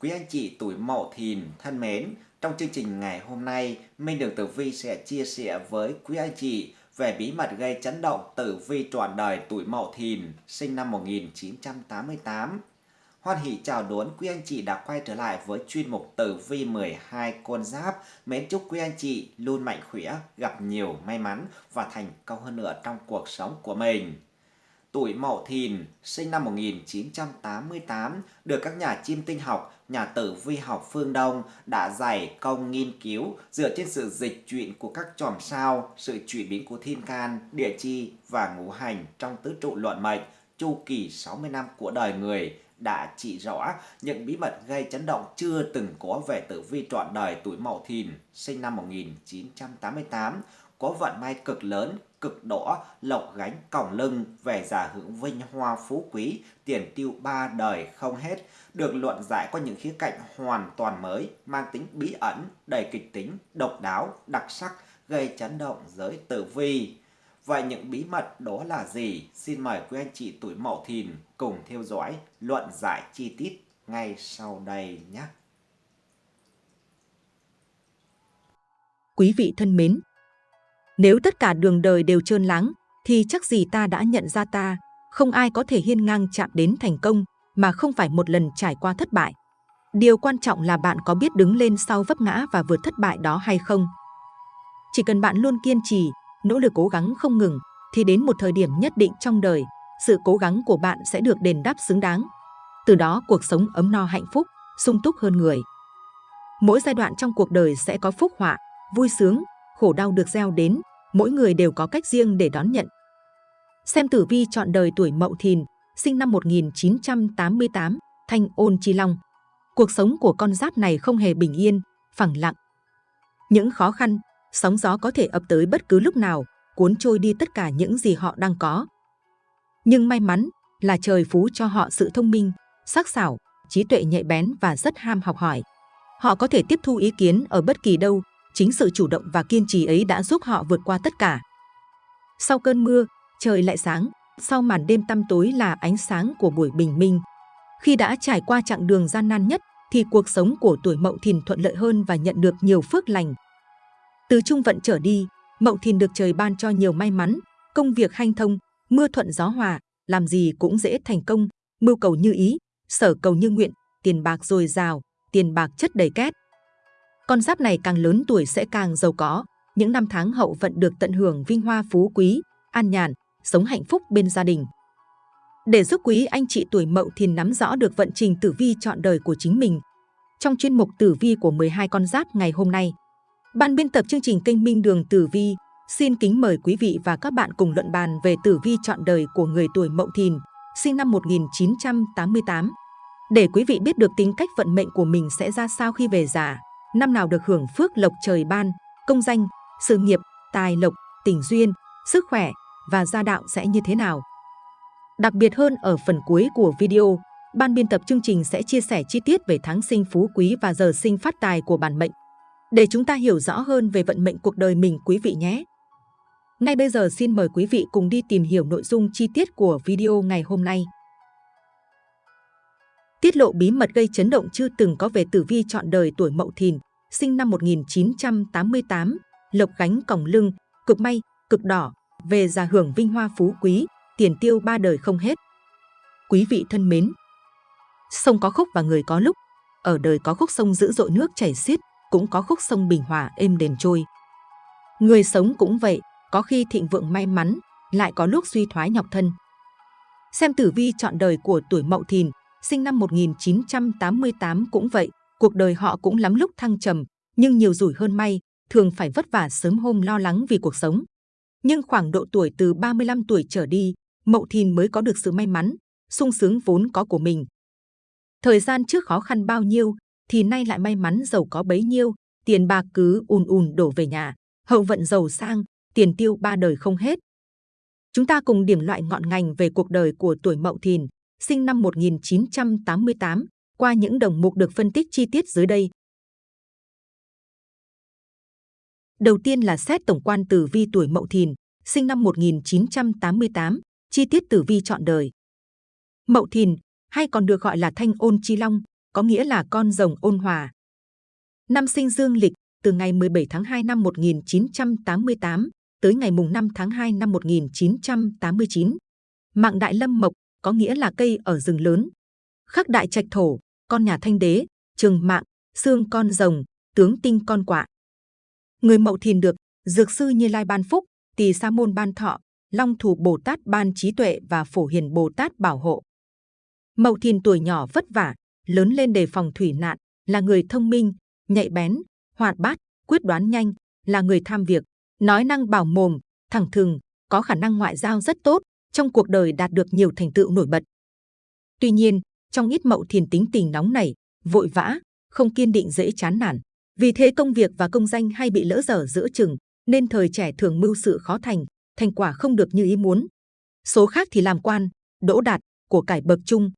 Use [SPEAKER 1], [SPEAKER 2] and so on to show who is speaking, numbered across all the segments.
[SPEAKER 1] Quý anh chị tuổi Mậu Thìn thân mến, trong chương trình ngày hôm nay, Minh Đường Tử Vi sẽ chia sẻ với quý anh chị về bí mật gây chấn động tử vi trọn đời tuổi Mậu Thìn, sinh năm 1988. Hoan hỷ chào đón quý anh chị đã quay trở lại với chuyên mục tử vi 12 con giáp. Mến chúc quý anh chị luôn mạnh khỏe, gặp nhiều may mắn và thành công hơn nữa trong cuộc sống của mình tuổi Mậu Thìn, sinh năm 1988, được các nhà chiêm tinh học, nhà tử vi học phương Đông đã dày công nghiên cứu dựa trên sự dịch chuyển của các chòm sao, sự chuyển biến của thiên can, địa chi và ngũ hành trong tứ trụ luận mệnh, chu kỳ 60 năm của đời người đã chỉ rõ những bí mật gây chấn động chưa từng có về tử vi trọn đời tuổi Mậu Thìn, sinh năm 1988, có vận may cực lớn, cực đỏ, lộc gánh còng lưng, về già hưởng vinh hoa phú quý, tiền tiêu ba đời không hết, được luận giải qua những khía cạnh hoàn toàn mới, mang tính bí ẩn, đầy kịch tính, độc đáo, đặc sắc, gây chấn động giới tử vi. Vậy những bí mật đó là gì? Xin mời quý anh chị tuổi Mậu Thìn cùng theo dõi luận giải chi tiết ngay sau đây nhé.
[SPEAKER 2] Quý vị thân mến, nếu tất cả đường đời đều trơn láng, thì chắc gì ta đã nhận ra ta, không ai có thể hiên ngang chạm đến thành công mà không phải một lần trải qua thất bại. Điều quan trọng là bạn có biết đứng lên sau vấp ngã và vượt thất bại đó hay không. Chỉ cần bạn luôn kiên trì, nỗ lực cố gắng không ngừng, thì đến một thời điểm nhất định trong đời, sự cố gắng của bạn sẽ được đền đáp xứng đáng. Từ đó cuộc sống ấm no hạnh phúc, sung túc hơn người. Mỗi giai đoạn trong cuộc đời sẽ có phúc họa, vui sướng, khổ đau được gieo đến, mỗi người đều có cách riêng để đón nhận. Xem tử vi chọn đời tuổi Mậu Thìn, sinh năm 1988, Thanh Ôn Chi Long. Cuộc sống của con giáp này không hề bình yên, phẳng lặng. Những khó khăn, sóng gió có thể ập tới bất cứ lúc nào, cuốn trôi đi tất cả những gì họ đang có. Nhưng may mắn là trời phú cho họ sự thông minh, sắc sảo, trí tuệ nhạy bén và rất ham học hỏi. Họ có thể tiếp thu ý kiến ở bất kỳ đâu, Chính sự chủ động và kiên trì ấy đã giúp họ vượt qua tất cả. Sau cơn mưa, trời lại sáng, sau màn đêm tăm tối là ánh sáng của buổi bình minh. Khi đã trải qua chặng đường gian nan nhất, thì cuộc sống của tuổi Mậu Thìn thuận lợi hơn và nhận được nhiều phước lành. Từ trung vận trở đi, Mậu Thìn được trời ban cho nhiều may mắn, công việc hanh thông, mưa thuận gió hòa, làm gì cũng dễ thành công, mưu cầu như ý, sở cầu như nguyện, tiền bạc dồi dào, tiền bạc chất đầy két. Con giáp này càng lớn tuổi sẽ càng giàu có, những năm tháng hậu vận được tận hưởng vinh hoa phú quý, an nhàn, sống hạnh phúc bên gia đình. Để giúp quý anh chị tuổi Mậu Thìn nắm rõ được vận trình tử vi chọn đời của chính mình, trong chuyên mục tử vi của 12 con giáp ngày hôm nay, ban biên tập chương trình kênh Minh Đường Tử Vi xin kính mời quý vị và các bạn cùng luận bàn về tử vi chọn đời của người tuổi Mậu Thìn, sinh năm 1988, để quý vị biết được tính cách vận mệnh của mình sẽ ra sao khi về già năm nào được hưởng phước lộc trời ban, công danh, sự nghiệp, tài lộc, tình duyên, sức khỏe và gia đạo sẽ như thế nào. Đặc biệt hơn ở phần cuối của video, ban biên tập chương trình sẽ chia sẻ chi tiết về tháng sinh phú quý và giờ sinh phát tài của bản mệnh, để chúng ta hiểu rõ hơn về vận mệnh cuộc đời mình quý vị nhé. Ngay bây giờ xin mời quý vị cùng đi tìm hiểu nội dung chi tiết của video ngày hôm nay tiết lộ bí mật gây chấn động chưa từng có về tử vi chọn đời tuổi Mậu Thìn, sinh năm 1988, lộc gánh còng lưng, cực may, cực đỏ, về già hưởng vinh hoa phú quý, tiền tiêu ba đời không hết. Quý vị thân mến, sông có khúc và người có lúc, ở đời có khúc sông dữ dội nước chảy xiết, cũng có khúc sông bình hòa êm đềm trôi. Người sống cũng vậy, có khi thịnh vượng may mắn, lại có lúc suy thoái nhọc thân. Xem tử vi chọn đời của tuổi Mậu Thìn, sinh năm 1988 cũng vậy, cuộc đời họ cũng lắm lúc thăng trầm, nhưng nhiều rủi hơn may, thường phải vất vả sớm hôm lo lắng vì cuộc sống. Nhưng khoảng độ tuổi từ 35 tuổi trở đi, Mậu Thìn mới có được sự may mắn, sung sướng vốn có của mình. Thời gian trước khó khăn bao nhiêu, thì nay lại may mắn giàu có bấy nhiêu, tiền bạc cứ ùn ùn đổ về nhà, hậu vận giàu sang, tiền tiêu ba đời không hết. Chúng ta cùng điểm loại ngọn ngành về cuộc đời của tuổi Mậu Thìn, sinh năm 1988, qua những đồng mục được phân tích chi tiết dưới đây. Đầu tiên là xét tổng quan tử vi tuổi Mậu Thìn, sinh năm 1988, chi tiết tử vi chọn đời. Mậu Thìn, hay còn được gọi là Thanh Ôn Chi Long, có nghĩa là con rồng ôn hòa. Năm sinh dương lịch từ ngày 17 tháng 2 năm 1988 tới ngày mùng 5 tháng 2 năm 1989. Mạng đại lâm mộc có nghĩa là cây ở rừng lớn. Khắc đại trạch thổ, con nhà thanh đế, trường mạng, xương con rồng, tướng tinh con quạ. Người mậu thìn được dược sư như lai ban phúc, tỳ sa môn ban thọ, long thủ bồ tát ban trí tuệ và phổ hiền bồ tát bảo hộ. Mậu thìn tuổi nhỏ vất vả, lớn lên đề phòng thủy nạn, là người thông minh, nhạy bén, hoạt bát, quyết đoán nhanh, là người tham việc, nói năng bảo mồm, thẳng thừng, có khả năng ngoại giao rất tốt, trong cuộc đời đạt được nhiều thành tựu nổi bật. Tuy nhiên, trong ít mậu thiền tính tình nóng nảy, vội vã, không kiên định dễ chán nản. Vì thế công việc và công danh hay bị lỡ dở giữa chừng, nên thời trẻ thường mưu sự khó thành, thành quả không được như ý muốn. Số khác thì làm quan, đỗ đạt, của cải bậc trung.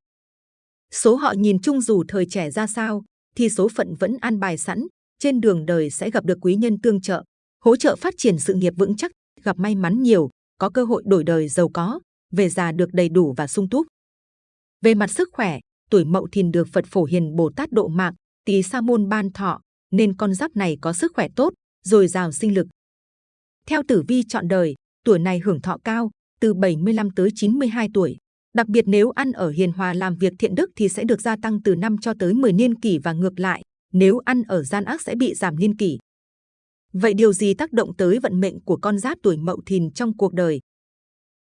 [SPEAKER 2] Số họ nhìn chung dù thời trẻ ra sao, thì số phận vẫn an bài sẵn, trên đường đời sẽ gặp được quý nhân tương trợ, hỗ trợ phát triển sự nghiệp vững chắc, gặp may mắn nhiều, có cơ hội đổi đời giàu có, về già được đầy đủ và sung túc. Về mặt sức khỏe, tuổi Mậu Thìn được Phật Phổ Hiền Bồ Tát độ mạng, Tỳ Sa môn ban thọ, nên con giáp này có sức khỏe tốt, dồi dào sinh lực. Theo tử vi chọn đời, tuổi này hưởng thọ cao, từ 75 tới 92 tuổi. Đặc biệt nếu ăn ở hiền hòa làm việc thiện đức thì sẽ được gia tăng từ 5 cho tới 10 niên kỷ và ngược lại, nếu ăn ở gian ác sẽ bị giảm niên kỷ. Vậy điều gì tác động tới vận mệnh của con giáp tuổi Mậu Thìn trong cuộc đời?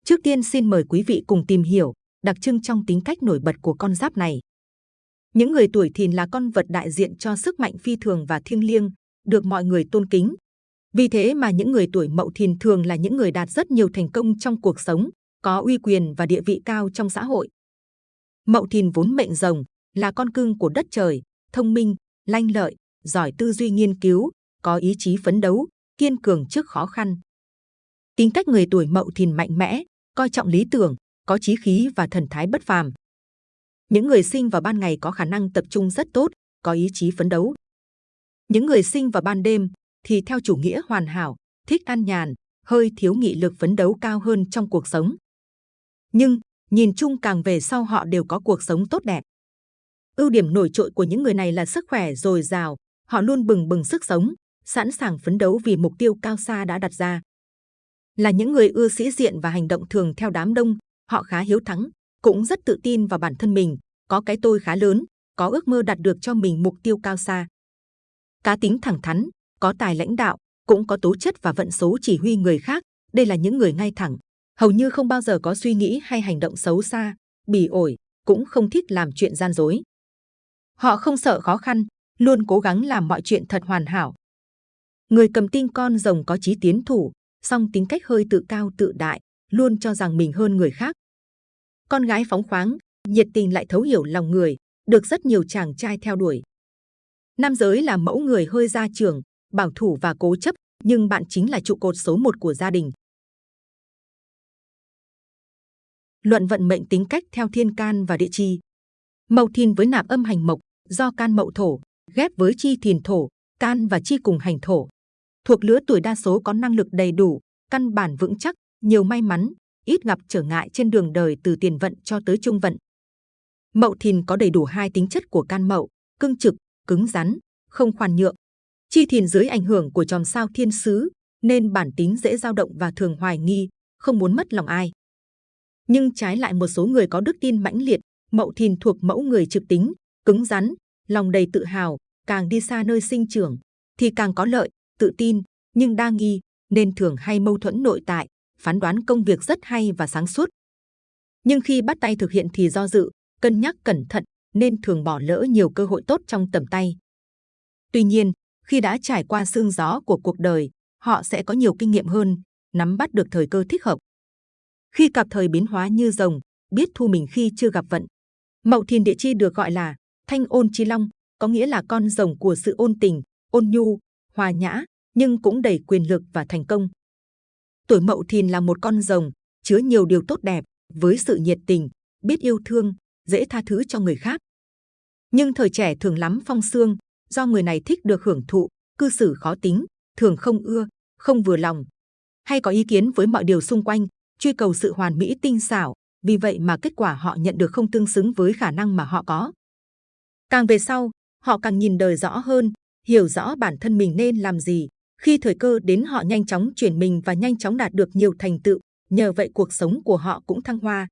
[SPEAKER 2] Trước tiên xin mời quý vị cùng tìm hiểu đặc trưng trong tính cách nổi bật của con giáp này. Những người tuổi Thìn là con vật đại diện cho sức mạnh phi thường và thiêng liêng, được mọi người tôn kính. Vì thế mà những người tuổi Mậu Thìn thường là những người đạt rất nhiều thành công trong cuộc sống, có uy quyền và địa vị cao trong xã hội. Mậu Thìn vốn mệnh rồng, là con cưng của đất trời, thông minh, lanh lợi, giỏi tư duy nghiên cứu, có ý chí phấn đấu, kiên cường trước khó khăn. Tính cách người tuổi Mậu Thìn mạnh mẽ, coi trọng lý tưởng, có chí khí và thần thái bất phàm. Những người sinh vào ban ngày có khả năng tập trung rất tốt, có ý chí phấn đấu. Những người sinh vào ban đêm thì theo chủ nghĩa hoàn hảo, thích an nhàn, hơi thiếu nghị lực phấn đấu cao hơn trong cuộc sống. Nhưng nhìn chung càng về sau họ đều có cuộc sống tốt đẹp. Ưu điểm nổi trội của những người này là sức khỏe dồi dào, họ luôn bừng bừng sức sống, sẵn sàng phấn đấu vì mục tiêu cao xa đã đặt ra. Là những người ưa sĩ diện và hành động thường theo đám đông, họ khá hiếu thắng, cũng rất tự tin vào bản thân mình, có cái tôi khá lớn, có ước mơ đạt được cho mình mục tiêu cao xa. Cá tính thẳng thắn, có tài lãnh đạo, cũng có tố chất và vận số chỉ huy người khác. Đây là những người ngay thẳng, hầu như không bao giờ có suy nghĩ hay hành động xấu xa, bỉ ổi, cũng không thích làm chuyện gian dối. Họ không sợ khó khăn, luôn cố gắng làm mọi chuyện thật hoàn hảo. Người cầm tinh con rồng có chí tiến thủ, song tính cách hơi tự cao tự đại, luôn cho rằng mình hơn người khác. Con gái phóng khoáng, nhiệt tình lại thấu hiểu lòng người, được rất nhiều chàng trai theo đuổi. Nam giới là mẫu người hơi gia trưởng, bảo thủ và cố chấp, nhưng bạn chính là trụ cột số một của gia đình. Luận vận mệnh tính cách theo thiên can và địa chi. Mậu thìn với nạp âm hành mộc, do can mậu thổ, ghép với chi thìn thổ, can và chi cùng hành thổ. Thuộc lứa tuổi đa số có năng lực đầy đủ, căn bản vững chắc, nhiều may mắn, ít gặp trở ngại trên đường đời từ tiền vận cho tới trung vận. Mậu thìn có đầy đủ hai tính chất của can mậu, cương trực, cứng rắn, không khoan nhượng. Chi thìn dưới ảnh hưởng của chòm sao thiên sứ, nên bản tính dễ dao động và thường hoài nghi, không muốn mất lòng ai. Nhưng trái lại một số người có đức tin mãnh liệt, mậu thìn thuộc mẫu người trực tính, cứng rắn, lòng đầy tự hào, càng đi xa nơi sinh trưởng, thì càng có lợi, tự tin, nhưng đa nghi, nên thường hay mâu thuẫn nội tại, phán đoán công việc rất hay và sáng suốt. Nhưng khi bắt tay thực hiện thì do dự, cân nhắc cẩn thận, nên thường bỏ lỡ nhiều cơ hội tốt trong tầm tay. Tuy nhiên, khi đã trải qua sương gió của cuộc đời, họ sẽ có nhiều kinh nghiệm hơn, nắm bắt được thời cơ thích hợp. Khi cặp thời biến hóa như rồng, biết thu mình khi chưa gặp vận. Mậu Thìn địa chi được gọi là Thanh Ôn Chi Long, có nghĩa là con rồng của sự ôn tình, ôn nhu, hòa nhã, nhưng cũng đầy quyền lực và thành công. Tuổi Mậu Thìn là một con rồng, chứa nhiều điều tốt đẹp, với sự nhiệt tình, biết yêu thương, dễ tha thứ cho người khác. Nhưng thời trẻ thường lắm phong xương, do người này thích được hưởng thụ, cư xử khó tính, thường không ưa, không vừa lòng, hay có ý kiến với mọi điều xung quanh, truy cầu sự hoàn mỹ tinh xảo, vì vậy mà kết quả họ nhận được không tương xứng với khả năng mà họ có. Càng về sau, họ càng nhìn đời rõ hơn, hiểu rõ bản thân mình nên làm gì. Khi thời cơ đến họ nhanh chóng chuyển mình và nhanh chóng đạt được nhiều thành tựu, nhờ vậy cuộc sống của họ cũng thăng hoa.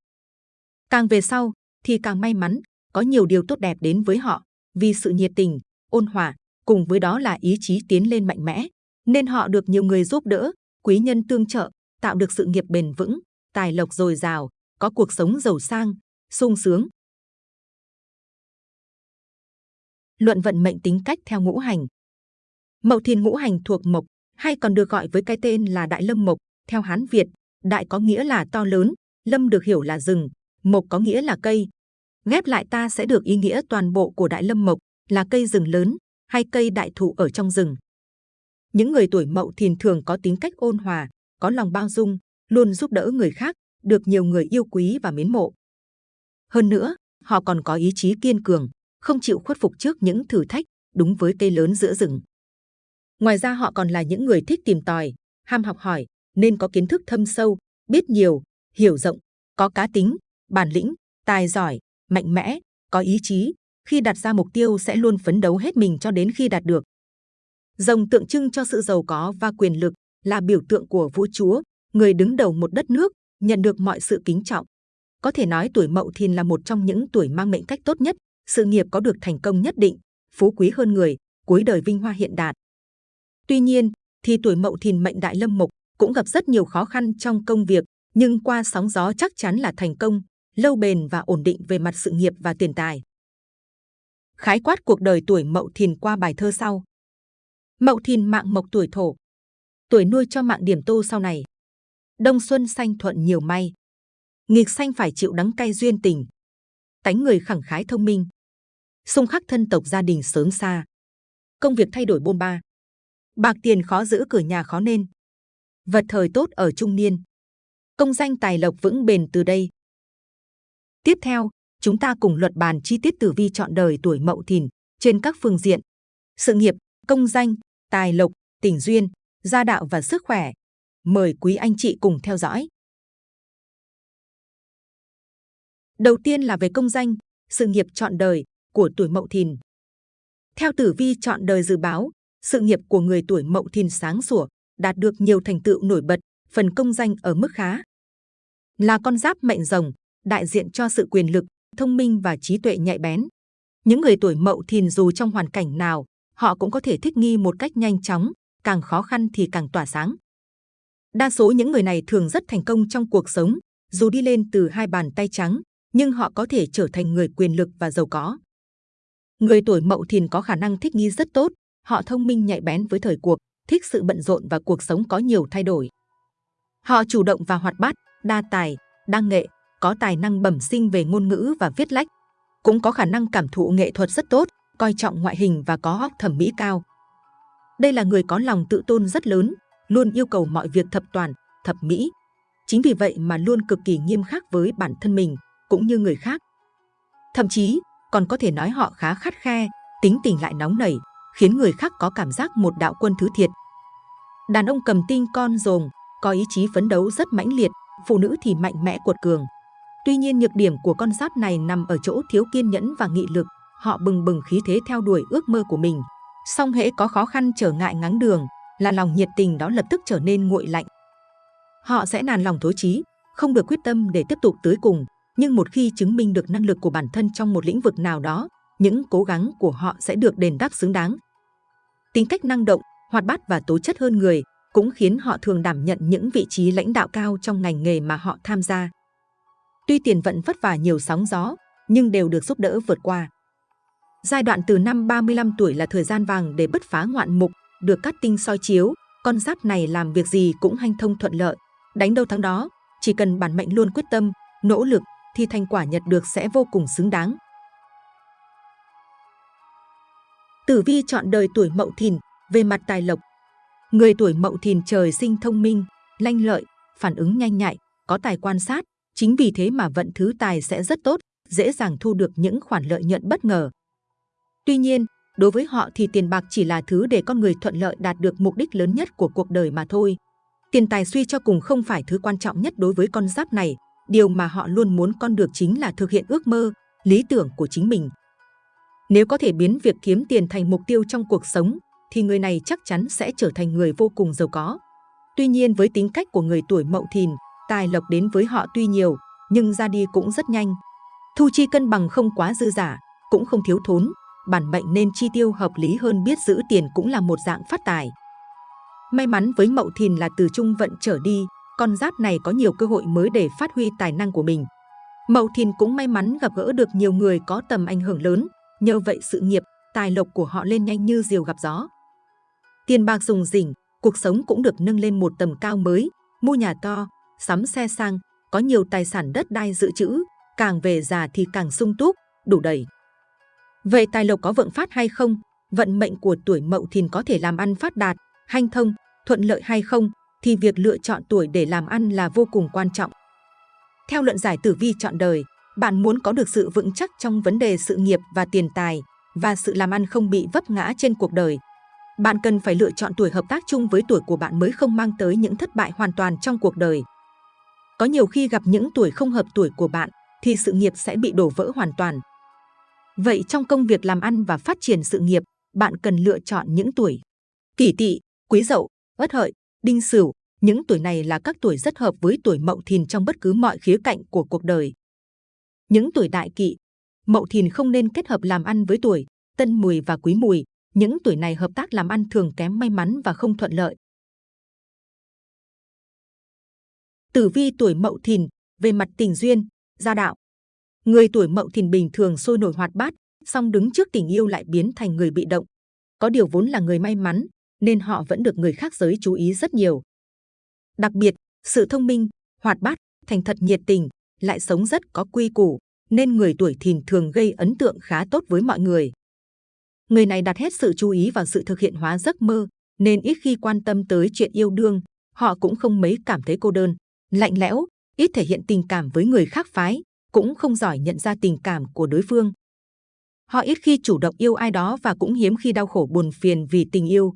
[SPEAKER 2] Càng về sau thì càng may mắn, có nhiều điều tốt đẹp đến với họ, vì sự nhiệt tình, ôn hòa, cùng với đó là ý chí tiến lên mạnh mẽ, nên họ được nhiều người giúp đỡ, quý nhân tương trợ, tạo được sự nghiệp bền vững, tài lộc dồi dào, có cuộc sống giàu sang, sung sướng. Luận vận mệnh tính cách theo ngũ hành Mậu Thìn ngũ hành thuộc mộc, hay còn được gọi với cái tên là Đại Lâm Mộc, theo Hán Việt, Đại có nghĩa là to lớn, Lâm được hiểu là rừng, Mộc có nghĩa là cây. Ghép lại ta sẽ được ý nghĩa toàn bộ của Đại Lâm Mộc là cây rừng lớn hay cây đại thụ ở trong rừng. Những người tuổi Mậu Thìn thường có tính cách ôn hòa, có lòng bao dung, luôn giúp đỡ người khác, được nhiều người yêu quý và mến mộ. Hơn nữa, họ còn có ý chí kiên cường, không chịu khuất phục trước những thử thách, đúng với cây lớn giữa rừng. Ngoài ra họ còn là những người thích tìm tòi, ham học hỏi, nên có kiến thức thâm sâu, biết nhiều, hiểu rộng, có cá tính, bản lĩnh, tài giỏi, mạnh mẽ, có ý chí. Khi đặt ra mục tiêu sẽ luôn phấn đấu hết mình cho đến khi đạt được. Rồng tượng trưng cho sự giàu có và quyền lực, là biểu tượng của vũ chúa, người đứng đầu một đất nước, nhận được mọi sự kính trọng. Có thể nói tuổi Mậu Thìn là một trong những tuổi mang mệnh cách tốt nhất, sự nghiệp có được thành công nhất định, phú quý hơn người, cuối đời vinh hoa hiện đạt. Tuy nhiên, thì tuổi Mậu Thìn mệnh đại lâm mục cũng gặp rất nhiều khó khăn trong công việc, nhưng qua sóng gió chắc chắn là thành công, lâu bền và ổn định về mặt sự nghiệp và tiền tài. Khái quát cuộc đời tuổi Mậu Thìn qua bài thơ sau. Mậu Thìn mạng mộc tuổi thổ, tuổi nuôi cho mạng điểm tô sau này. Đông xuân xanh thuận nhiều may, nghịch xanh phải chịu đắng cay duyên tình. Tánh người khẳng khái thông minh, xung khắc thân tộc gia đình sớm xa. Công việc thay đổi bôn ba, bạc tiền khó giữ cửa nhà khó nên. Vật thời tốt ở trung niên, công danh tài lộc vững bền từ đây. Tiếp theo, chúng ta cùng luật bàn chi tiết tử vi chọn đời tuổi Mậu Thìn trên các phương diện: sự nghiệp, công danh, tài lộc, tình duyên, gia đạo và sức khỏe. Mời quý anh chị cùng theo dõi. Đầu tiên là về công danh, sự nghiệp chọn đời của tuổi Mậu Thìn. Theo tử vi chọn đời dự báo, sự nghiệp của người tuổi Mậu Thìn sáng sủa, đạt được nhiều thành tựu nổi bật, phần công danh ở mức khá. Là con giáp mệnh rồng, đại diện cho sự quyền lực, thông minh và trí tuệ nhạy bén. Những người tuổi Mậu Thìn dù trong hoàn cảnh nào, họ cũng có thể thích nghi một cách nhanh chóng, càng khó khăn thì càng tỏa sáng. Đa số những người này thường rất thành công trong cuộc sống, dù đi lên từ hai bàn tay trắng, nhưng họ có thể trở thành người quyền lực và giàu có. Người tuổi Mậu Thìn có khả năng thích nghi rất tốt, họ thông minh nhạy bén với thời cuộc, thích sự bận rộn và cuộc sống có nhiều thay đổi. Họ chủ động và hoạt bát, đa tài, đa nghệ, có tài năng bẩm sinh về ngôn ngữ và viết lách, cũng có khả năng cảm thụ nghệ thuật rất tốt, coi trọng ngoại hình và có óc thẩm mỹ cao. Đây là người có lòng tự tôn rất lớn, luôn yêu cầu mọi việc thập toàn, thập mỹ. Chính vì vậy mà luôn cực kỳ nghiêm khắc với bản thân mình, cũng như người khác. Thậm chí, còn có thể nói họ khá khắt khe, tính tình lại nóng nảy, khiến người khác có cảm giác một đạo quân thứ thiệt. Đàn ông cầm tinh con rồng, có ý chí phấn đấu rất mãnh liệt, phụ nữ thì mạnh mẽ cuột cường. Tuy nhiên nhược điểm của con giáp này nằm ở chỗ thiếu kiên nhẫn và nghị lực, họ bừng bừng khí thế theo đuổi ước mơ của mình. Song hễ có khó khăn trở ngại ngáng đường, là lòng nhiệt tình đó lập tức trở nên nguội lạnh. Họ sẽ nản lòng thối chí, không được quyết tâm để tiếp tục tới cùng. Nhưng một khi chứng minh được năng lực của bản thân trong một lĩnh vực nào đó, những cố gắng của họ sẽ được đền đáp xứng đáng. Tính cách năng động, hoạt bát và tố chất hơn người cũng khiến họ thường đảm nhận những vị trí lãnh đạo cao trong ngành nghề mà họ tham gia. Tuy tiền vận vất vả nhiều sóng gió, nhưng đều được giúp đỡ vượt qua. Giai đoạn từ năm 35 tuổi là thời gian vàng để bứt phá ngoạn mục, được cắt tinh soi chiếu, con giáp này làm việc gì cũng hanh thông thuận lợi. Đánh đâu thắng đó, chỉ cần bản mệnh luôn quyết tâm, nỗ lực thì thành quả nhận được sẽ vô cùng xứng đáng. Tử vi chọn đời tuổi Mậu Thìn về mặt tài lộc. Người tuổi Mậu Thìn trời sinh thông minh, lanh lợi, phản ứng nhanh nhạy, có tài quan sát, chính vì thế mà vận thứ tài sẽ rất tốt, dễ dàng thu được những khoản lợi nhuận bất ngờ. Tuy nhiên, đối với họ thì tiền bạc chỉ là thứ để con người thuận lợi đạt được mục đích lớn nhất của cuộc đời mà thôi. Tiền tài suy cho cùng không phải thứ quan trọng nhất đối với con giáp này, điều mà họ luôn muốn con được chính là thực hiện ước mơ, lý tưởng của chính mình. Nếu có thể biến việc kiếm tiền thành mục tiêu trong cuộc sống, thì người này chắc chắn sẽ trở thành người vô cùng giàu có. Tuy nhiên với tính cách của người tuổi mậu thìn, tài lộc đến với họ tuy nhiều, nhưng ra đi cũng rất nhanh. Thu chi cân bằng không quá dư giả, cũng không thiếu thốn, bản mệnh nên chi tiêu hợp lý hơn biết giữ tiền cũng là một dạng phát tài. May mắn với Mậu Thìn là từ trung vận trở đi, con giáp này có nhiều cơ hội mới để phát huy tài năng của mình. Mậu Thìn cũng may mắn gặp gỡ được nhiều người có tầm ảnh hưởng lớn, nhờ vậy sự nghiệp, tài lộc của họ lên nhanh như diều gặp gió. Tiền bạc dùng rỉnh, cuộc sống cũng được nâng lên một tầm cao mới, mua nhà to, sắm xe sang, có nhiều tài sản đất đai dự trữ, càng về già thì càng sung túc, đủ đầy. Vậy tài lộc có vượng phát hay không? Vận mệnh của tuổi Mậu Thìn có thể làm ăn phát đạt, hanh thông, thuận lợi hay không? Thì việc lựa chọn tuổi để làm ăn là vô cùng quan trọng. Theo luận giải tử vi chọn đời, bạn muốn có được sự vững chắc trong vấn đề sự nghiệp và tiền tài và sự làm ăn không bị vấp ngã trên cuộc đời. Bạn cần phải lựa chọn tuổi hợp tác chung với tuổi của bạn mới không mang tới những thất bại hoàn toàn trong cuộc đời. Có nhiều khi gặp những tuổi không hợp tuổi của bạn thì sự nghiệp sẽ bị đổ vỡ hoàn toàn. Vậy trong công việc làm ăn và phát triển sự nghiệp, bạn cần lựa chọn những tuổi kỷ tỵ, quý dậu, ất hợi, đinh sửu. Những tuổi này là các tuổi rất hợp với tuổi mậu thìn trong bất cứ mọi khía cạnh của cuộc đời. Những tuổi đại kỵ, mậu thìn không nên kết hợp làm ăn với tuổi tân mùi và quý mùi. Những tuổi này hợp tác làm ăn thường kém may mắn và không thuận lợi. Tử vi tuổi mậu thìn về mặt tình duyên, gia đạo. Người tuổi mậu thìn bình thường sôi nổi hoạt bát, song đứng trước tình yêu lại biến thành người bị động. Có điều vốn là người may mắn, nên họ vẫn được người khác giới chú ý rất nhiều. Đặc biệt, sự thông minh, hoạt bát, thành thật nhiệt tình, lại sống rất có quy củ, nên người tuổi thìn thường gây ấn tượng khá tốt với mọi người. Người này đặt hết sự chú ý vào sự thực hiện hóa giấc mơ, nên ít khi quan tâm tới chuyện yêu đương, họ cũng không mấy cảm thấy cô đơn, lạnh lẽo, ít thể hiện tình cảm với người khác phái, cũng không giỏi nhận ra tình cảm của đối phương. Họ ít khi chủ động yêu ai đó và cũng hiếm khi đau khổ buồn phiền vì tình yêu.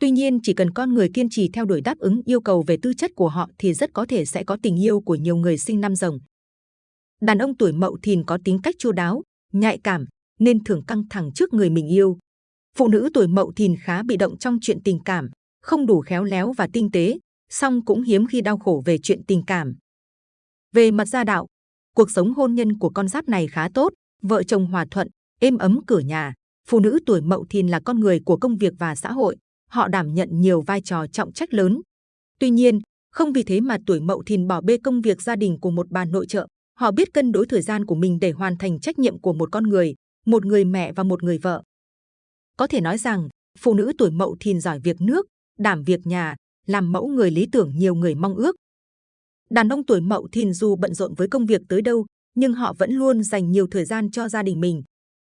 [SPEAKER 2] Tuy nhiên, chỉ cần con người kiên trì theo đuổi đáp ứng yêu cầu về tư chất của họ thì rất có thể sẽ có tình yêu của nhiều người sinh năm rồng. Đàn ông tuổi mậu thìn có tính cách chu đáo, nhạy cảm, nên thường căng thẳng trước người mình yêu. Phụ nữ tuổi mậu thìn khá bị động trong chuyện tình cảm, không đủ khéo léo và tinh tế, song cũng hiếm khi đau khổ về chuyện tình cảm. Về mặt gia đạo, cuộc sống hôn nhân của con giáp này khá tốt, vợ chồng hòa thuận, êm ấm cửa nhà. Phụ nữ tuổi mậu thìn là con người của công việc và xã hội, họ đảm nhận nhiều vai trò trọng trách lớn. Tuy nhiên, không vì thế mà tuổi mậu thìn bỏ bê công việc gia đình của một bà nội trợ. Họ biết cân đối thời gian của mình để hoàn thành trách nhiệm của một con người, một người mẹ và một người vợ. Có thể nói rằng, phụ nữ tuổi mậu thìn giỏi việc nước, đảm việc nhà, làm mẫu người lý tưởng nhiều người mong ước. Đàn ông tuổi mậu thìn dù bận rộn với công việc tới đâu, nhưng họ vẫn luôn dành nhiều thời gian cho gia đình mình.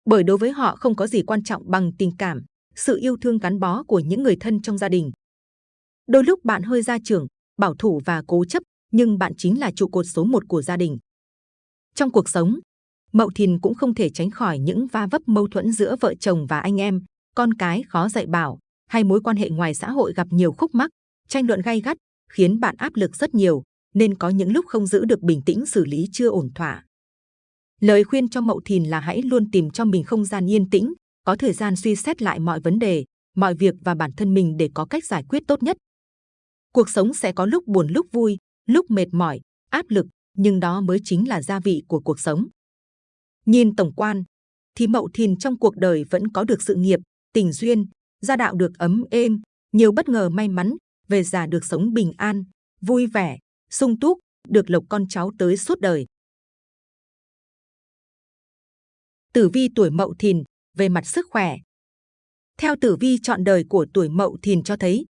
[SPEAKER 2] Bởi đối với họ không có gì quan trọng bằng tình cảm, sự yêu thương gắn bó của những người thân trong gia đình. Đôi lúc bạn hơi gia trưởng, bảo thủ và cố chấp, nhưng bạn chính là trụ cột số một của gia đình. Trong cuộc sống, Mậu Thìn cũng không thể tránh khỏi những va vấp mâu thuẫn giữa vợ chồng và anh em, con cái khó dạy bảo, hay mối quan hệ ngoài xã hội gặp nhiều khúc mắc, tranh luận gay gắt, khiến bạn áp lực rất nhiều, nên có những lúc không giữ được bình tĩnh xử lý chưa ổn thỏa. Lời khuyên cho Mậu Thìn là hãy luôn tìm cho mình không gian yên tĩnh, có thời gian suy xét lại mọi vấn đề, mọi việc và bản thân mình để có cách giải quyết tốt nhất. Cuộc sống sẽ có lúc buồn lúc vui, lúc mệt mỏi, áp lực, nhưng đó mới chính là gia vị của cuộc sống. Nhìn tổng quan, thì Mậu Thìn trong cuộc đời vẫn có được sự nghiệp, tình duyên, gia đạo được ấm êm, nhiều bất ngờ may mắn, về già được sống bình an, vui vẻ, sung túc, được lộc con cháu tới suốt đời. Tử vi tuổi Mậu Thìn về mặt sức khỏe. Theo tử vi chọn đời của tuổi Mậu Thìn cho thấy,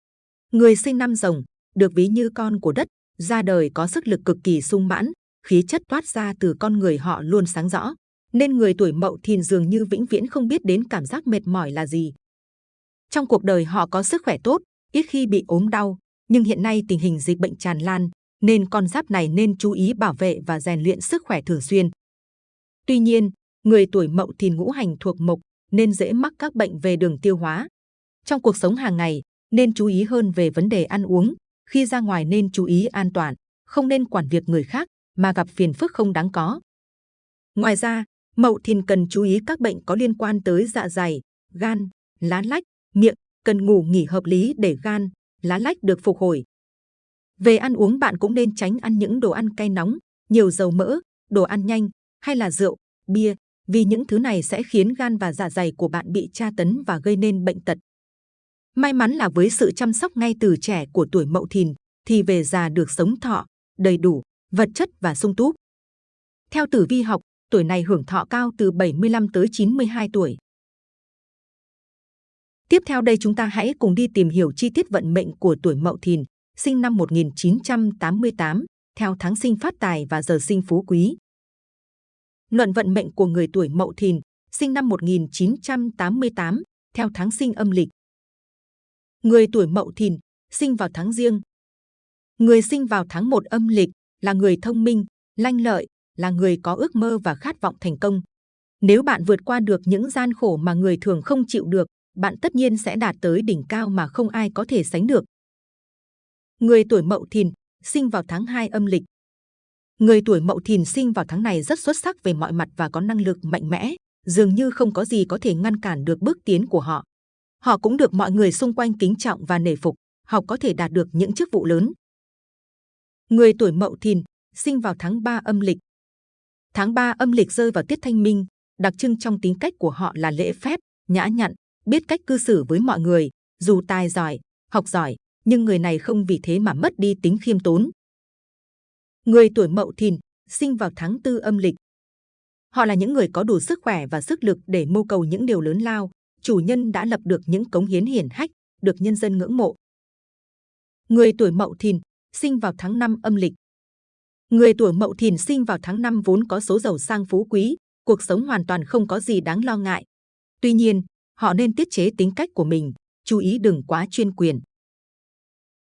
[SPEAKER 2] người sinh năm rồng được ví như con của đất, ra đời có sức lực cực kỳ sung mãn, khí chất toát ra từ con người họ luôn sáng rõ, nên người tuổi Mậu Thìn dường như vĩnh viễn không biết đến cảm giác mệt mỏi là gì. Trong cuộc đời họ có sức khỏe tốt, ít khi bị ốm đau, nhưng hiện nay tình hình dịch bệnh tràn lan, nên con giáp này nên chú ý bảo vệ và rèn luyện sức khỏe thường xuyên. Tuy nhiên, người tuổi Mậu Thìn ngũ hành thuộc mộc nên dễ mắc các bệnh về đường tiêu hóa. Trong cuộc sống hàng ngày, nên chú ý hơn về vấn đề ăn uống, khi ra ngoài nên chú ý an toàn, không nên quản việc người khác mà gặp phiền phức không đáng có. Ngoài ra, Mậu Thìn cần chú ý các bệnh có liên quan tới dạ dày, gan, lá lách, miệng, cần ngủ nghỉ hợp lý để gan, lá lách được phục hồi. Về ăn uống bạn cũng nên tránh ăn những đồ ăn cay nóng, nhiều dầu mỡ, đồ ăn nhanh hay là rượu, bia, vì những thứ này sẽ khiến gan và dạ dày của bạn bị tra tấn và gây nên bệnh tật. May mắn là với sự chăm sóc ngay từ trẻ của tuổi Mậu Thìn thì về già được sống thọ, đầy đủ, vật chất và sung túc. Theo tử vi học, tuổi này hưởng thọ cao từ 75 tới 92 tuổi. Tiếp theo đây chúng ta hãy cùng đi tìm hiểu chi tiết vận mệnh của tuổi Mậu Thìn, sinh năm 1988, theo tháng sinh phát tài và giờ sinh phú quý. Luận vận mệnh của người tuổi Mậu Thìn, sinh năm 1988, theo tháng sinh âm lịch. Người tuổi Mậu Thìn, sinh vào tháng riêng. Người sinh vào tháng 1 âm lịch là người thông minh, lanh lợi, là người có ước mơ và khát vọng thành công. Nếu bạn vượt qua được những gian khổ mà người thường không chịu được, bạn tất nhiên sẽ đạt tới đỉnh cao mà không ai có thể sánh được. Người tuổi Mậu Thìn, sinh vào tháng 2 âm lịch. Người tuổi Mậu Thìn sinh vào tháng này rất xuất sắc về mọi mặt và có năng lực mạnh mẽ, dường như không có gì có thể ngăn cản được bước tiến của họ. Họ cũng được mọi người xung quanh kính trọng và nể phục, họ có thể đạt được những chức vụ lớn. Người tuổi Mậu Thìn, sinh vào tháng 3 âm lịch. Tháng 3 âm lịch rơi vào tiết thanh minh, đặc trưng trong tính cách của họ là lễ phép, nhã nhặn, biết cách cư xử với mọi người, dù tài giỏi, học giỏi, nhưng người này không vì thế mà mất đi tính khiêm tốn. Người tuổi Mậu Thìn, sinh vào tháng tư âm lịch. Họ là những người có đủ sức khỏe và sức lực để mưu cầu những điều lớn lao, chủ nhân đã lập được những cống hiến hiển hách, được nhân dân ngưỡng mộ. Người tuổi Mậu Thìn, sinh vào tháng 5 âm lịch. Người tuổi Mậu Thìn sinh vào tháng 5 vốn có số giàu sang phú quý, cuộc sống hoàn toàn không có gì đáng lo ngại. Tuy nhiên, họ nên tiết chế tính cách của mình, chú ý đừng quá chuyên quyền.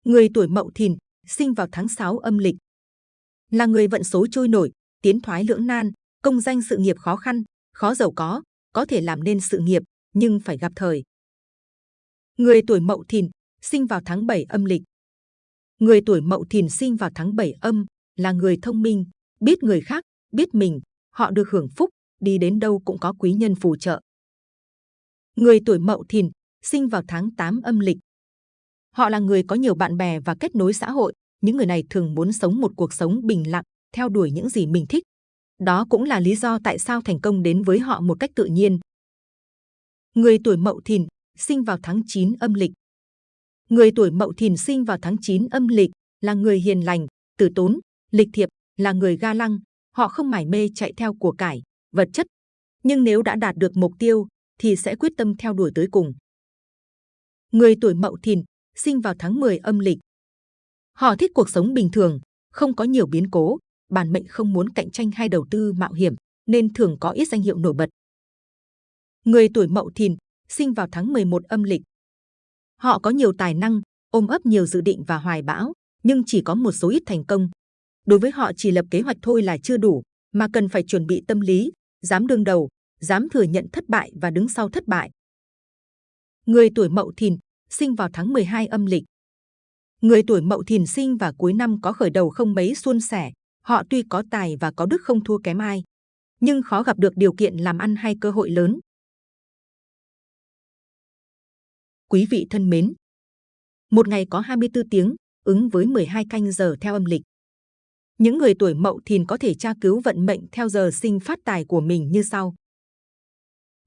[SPEAKER 2] Người tuổi Mậu Thìn sinh vào tháng 6 âm lịch là người vận số trôi nổi, tiến thoái lưỡng nan, công danh sự nghiệp khó khăn, khó giàu có, có thể làm nên sự nghiệp nhưng phải gặp thời. Người tuổi Mậu Thìn sinh vào tháng 7 âm lịch. Người tuổi Mậu Thìn sinh vào tháng 7 âm là người thông minh, biết người khác, biết mình, họ được hưởng phúc, đi đến đâu cũng có quý nhân phù trợ. Người tuổi Mậu Thìn sinh vào tháng 8 âm lịch. Họ là người có nhiều bạn bè và kết nối xã hội. Những người này thường muốn sống một cuộc sống bình lặng, theo đuổi những gì mình thích. Đó cũng là lý do tại sao thành công đến với họ một cách tự nhiên. Người tuổi Mậu Thìn sinh vào tháng 9 âm lịch. Người tuổi Mậu Thìn sinh vào tháng 9 âm lịch là người hiền lành, tử tốn, lịch thiệp, là người ga lăng. Họ không mải mê chạy theo của cải, vật chất. Nhưng nếu đã đạt được mục tiêu, thì sẽ quyết tâm theo đuổi tới cùng. Người tuổi Mậu Thìn sinh vào tháng 10 âm lịch. Họ thích cuộc sống bình thường, không có nhiều biến cố, bản mệnh không muốn cạnh tranh hay đầu tư mạo hiểm, nên thường có ít danh hiệu nổi bật. Người tuổi Mậu Thìn sinh vào tháng 11 âm lịch. Họ có nhiều tài năng, ôm ấp nhiều dự định và hoài bão, nhưng chỉ có một số ít thành công. Đối với họ chỉ lập kế hoạch thôi là chưa đủ, mà cần phải chuẩn bị tâm lý, dám đương đầu, dám thừa nhận thất bại và đứng sau thất bại. Người tuổi Mậu Thìn sinh vào tháng 12 âm lịch. Người tuổi Mậu Thìn sinh và cuối năm có khởi đầu không mấy suôn sẻ, họ tuy có tài và có đức không thua kém ai, nhưng khó gặp được điều kiện làm ăn hay cơ hội lớn. Quý vị thân mến, một ngày có 24 tiếng, ứng với 12 canh giờ theo âm lịch. Những người tuổi Mậu Thìn có thể tra cứu vận mệnh theo giờ sinh phát tài của mình như sau.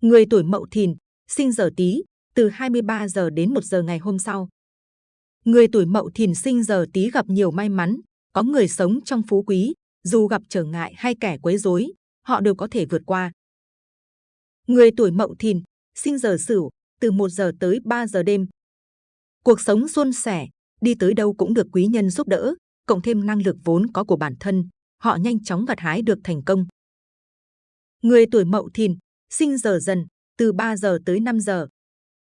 [SPEAKER 2] Người tuổi Mậu Thìn, sinh giờ Tý, từ 23 giờ đến 1 giờ ngày hôm sau. Người tuổi Mậu Thìn sinh giờ Tý gặp nhiều may mắn, có người sống trong phú quý, dù gặp trở ngại hay kẻ quấy rối, họ đều có thể vượt qua. Người tuổi Mậu Thìn, sinh giờ Sửu, từ 1 giờ tới 3 giờ đêm. Cuộc sống suôn sẻ, đi tới đâu cũng được quý nhân giúp đỡ, cộng thêm năng lực vốn có của bản thân, họ nhanh chóng gặt hái được thành công. Người tuổi Mậu Thìn, sinh giờ dần, từ 3 giờ tới 5 giờ.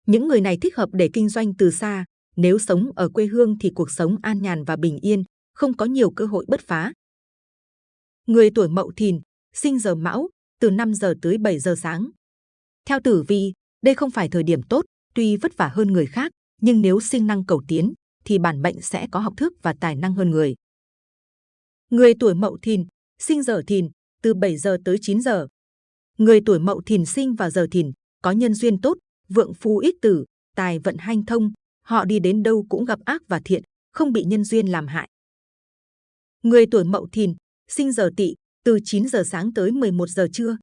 [SPEAKER 2] Những người này thích hợp để kinh doanh từ xa, nếu sống ở quê hương thì cuộc sống an nhàn và bình yên, không có nhiều cơ hội bứt phá. Người tuổi Mậu Thìn, sinh giờ Mão, từ 5 giờ tới 7 giờ sáng. Theo tử vi, đây không phải thời điểm tốt, tuy vất vả hơn người khác, nhưng nếu sinh năng cầu tiến, thì bản mệnh sẽ có học thức và tài năng hơn người. Người tuổi Mậu Thìn, sinh giờ Thìn, từ 7 giờ tới 9 giờ. Người tuổi Mậu Thìn sinh vào giờ Thìn, có nhân duyên tốt, vượng phú ích tử, tài vận hanh thông, họ đi đến đâu cũng gặp ác và thiện, không bị nhân duyên làm hại. Người tuổi Mậu Thìn, sinh giờ Tỵ, từ 9 giờ sáng tới 11 giờ trưa.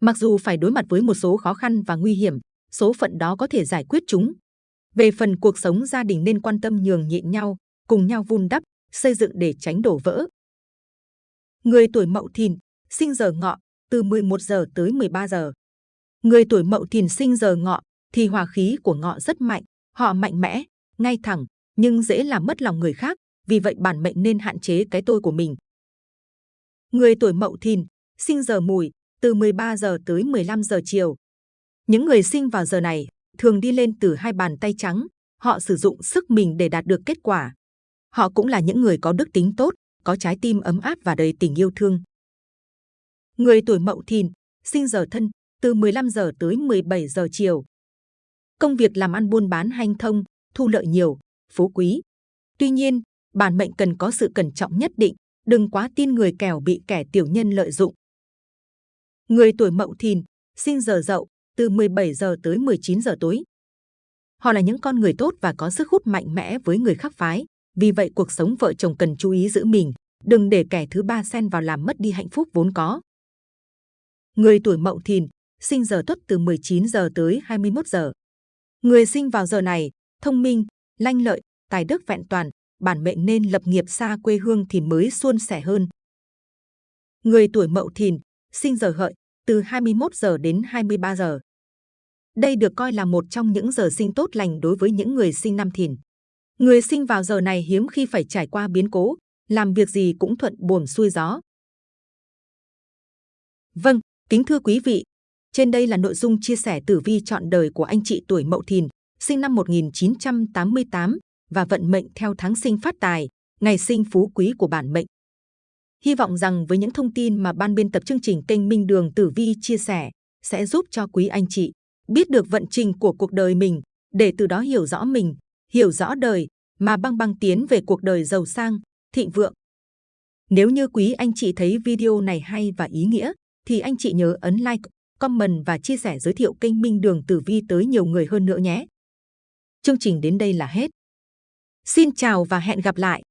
[SPEAKER 2] Mặc dù phải đối mặt với một số khó khăn và nguy hiểm, số phận đó có thể giải quyết chúng. Về phần cuộc sống gia đình nên quan tâm nhường nhịn nhau, cùng nhau vun đắp, xây dựng để tránh đổ vỡ. Người tuổi Mậu Thìn, sinh giờ Ngọ, từ 11 giờ tới 13 giờ. Người tuổi Mậu Thìn sinh giờ Ngọ thì hòa khí của Ngọ rất mạnh, họ mạnh mẽ, ngay thẳng, nhưng dễ làm mất lòng người khác, vì vậy bản mệnh nên hạn chế cái tôi của mình. Người tuổi Mậu Thìn, sinh giờ Mùi, từ 13 giờ tới 15 giờ chiều. Những người sinh vào giờ này thường đi lên từ hai bàn tay trắng, họ sử dụng sức mình để đạt được kết quả. Họ cũng là những người có đức tính tốt, có trái tim ấm áp và đầy tình yêu thương. Người tuổi Mậu Thìn, sinh giờ Thân, từ 15 giờ tới 17 giờ chiều. Công việc làm ăn buôn bán hanh thông, thu lợi nhiều, phú quý. Tuy nhiên, bản mệnh cần có sự cẩn trọng nhất định, đừng quá tin người kẻo bị kẻ tiểu nhân lợi dụng. Người tuổi Mậu Thìn, sinh giờ Dậu, từ 17 giờ tới 19 giờ tối. Họ là những con người tốt và có sức hút mạnh mẽ với người khác phái, vì vậy cuộc sống vợ chồng cần chú ý giữ mình, đừng để kẻ thứ ba xen vào làm mất đi hạnh phúc vốn có. Người tuổi Mậu Thìn, sinh giờ Tuất từ 19 giờ tới 21 giờ. Người sinh vào giờ này, thông minh, lanh lợi, tài đức vẹn toàn, bản mệnh nên lập nghiệp xa quê hương thì mới suôn sẻ hơn. Người tuổi Mậu Thìn, sinh giờ Hợi, từ 21 giờ đến 23 giờ. Đây được coi là một trong những giờ sinh tốt lành đối với những người sinh năm Thìn. Người sinh vào giờ này hiếm khi phải trải qua biến cố, làm việc gì cũng thuận buồm xuôi gió. Vâng, kính thưa quý vị, trên đây là nội dung chia sẻ tử vi chọn đời của anh chị tuổi Mậu Thìn, sinh năm 1988 và vận mệnh theo tháng sinh phát tài, ngày sinh phú quý của bản mệnh. Hy vọng rằng với những thông tin mà ban biên tập chương trình kênh Minh Đường Tử Vi chia sẻ sẽ giúp cho quý anh chị biết được vận trình của cuộc đời mình để từ đó hiểu rõ mình, hiểu rõ đời mà băng băng tiến về cuộc đời giàu sang, thịnh vượng. Nếu như quý anh chị thấy video này hay và ý nghĩa thì anh chị nhớ ấn like, comment và chia sẻ giới thiệu kênh Minh Đường Tử Vi tới nhiều người hơn nữa nhé. Chương trình đến đây là hết. Xin chào và hẹn gặp lại!